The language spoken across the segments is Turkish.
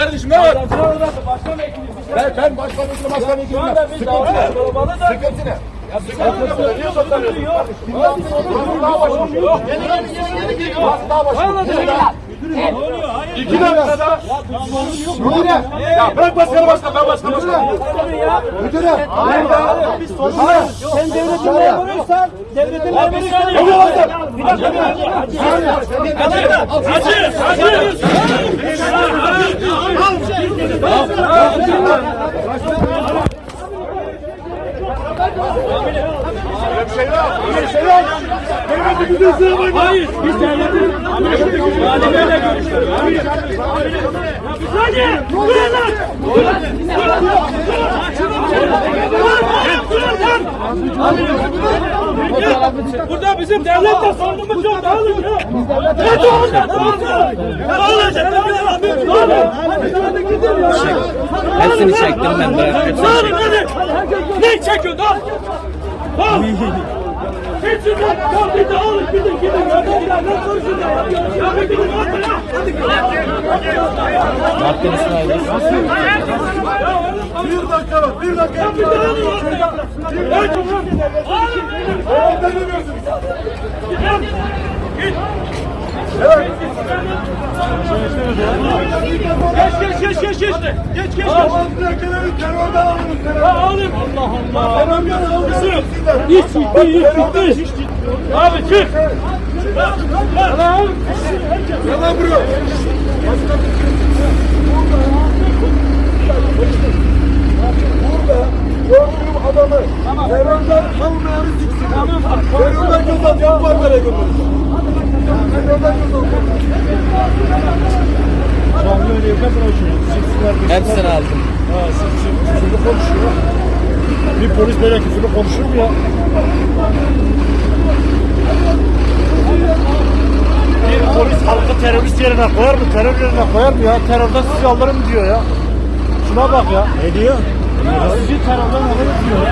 kardeşim ne var? Ben, ben başkan vekilim başkan vekilim. Sıkıntı ne? Sıkıntı ne? Sıkıntı ne? Niye sokuyorsun? Daha başlıyor. Yeni yeni yeni yeni. Daha başlıyor. İki dakika daha. Müdüre. Ya bırak başkanı başkan ben başkan başkan. Müdüre. Sen devletin memuruysan, devletin memuruysan. Bir dakika, bir dakika. Hacı! Hacı! Hayır, biz devletin valideyle görüşüyoruz. Hadi! Buraya lan! Burada bizim devletle sorunumuz yok. Dağılın ya. Ne dağılın? Dağılın. Dağılın. Hepsini çektim ben. Dağılın hadi. Ne çekiyorsun? Dağıl. Hepsi de dağıl. Bir dağılın. Gidin gidin. Ya ne konuşuyorsun ya? Ya bir gidin. Hadi ya. Hakkın İsmail. Bir dakika bak, bir dakika. Bir dağılın. Evet. Ne demiyorsunuz? Geç geç geç geç geç. Geç geç. Aman bırakın terörden alınız Ya. Allah Allah. Terör alınız. Hiç ciddi, hiç ciddi. Abi çık. Allah'ım. Yalan bro. Burada gördüğüm adamı terörden almayanı siksin. Terörden göz atıyor, parlara götürür. Terörden göz atıyor. Hepsini aldım. Küfürlü konuşuyor. Bir polis böyle küfürlü konuşur mu ya? Bir polis halkı terörist yerine koyar mı? Terör yerine koyar mı ya? Terörden sizi alırım diyor ya. Şuna bak ya. Ne diyor? Sizi terörden alırım diyor.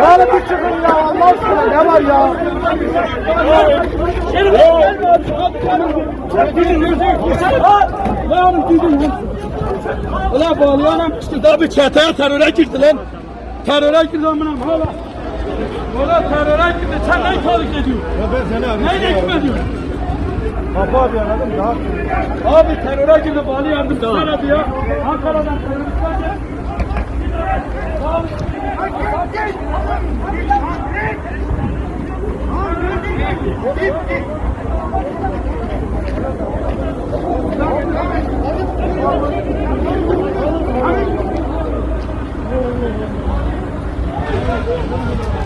Yani bir çıkın ya Allah aşkına ne var ya? Lan gidin. Ulan bağlayanım işte daha bir çeteye teröre girdi lan. Teröre girdi amına hala. Valla teröre girdi. Sen neyi tahrik ediyorsun? Ya ben seni arıyorum. Neyle hükmediyorsun? Kapı abi anladın mı? Daha Abi teröre girdi bağlı yardım. Sen hadi ya. Ankara'dan teröristler gel. Basit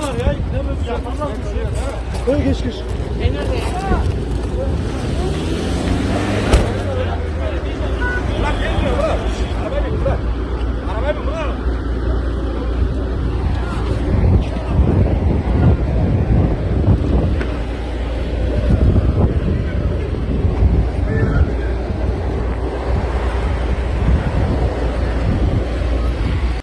teröre bağlar ya. Ne böyle yapamaz bir şey. Koy geç geç. Bak geliyor bak.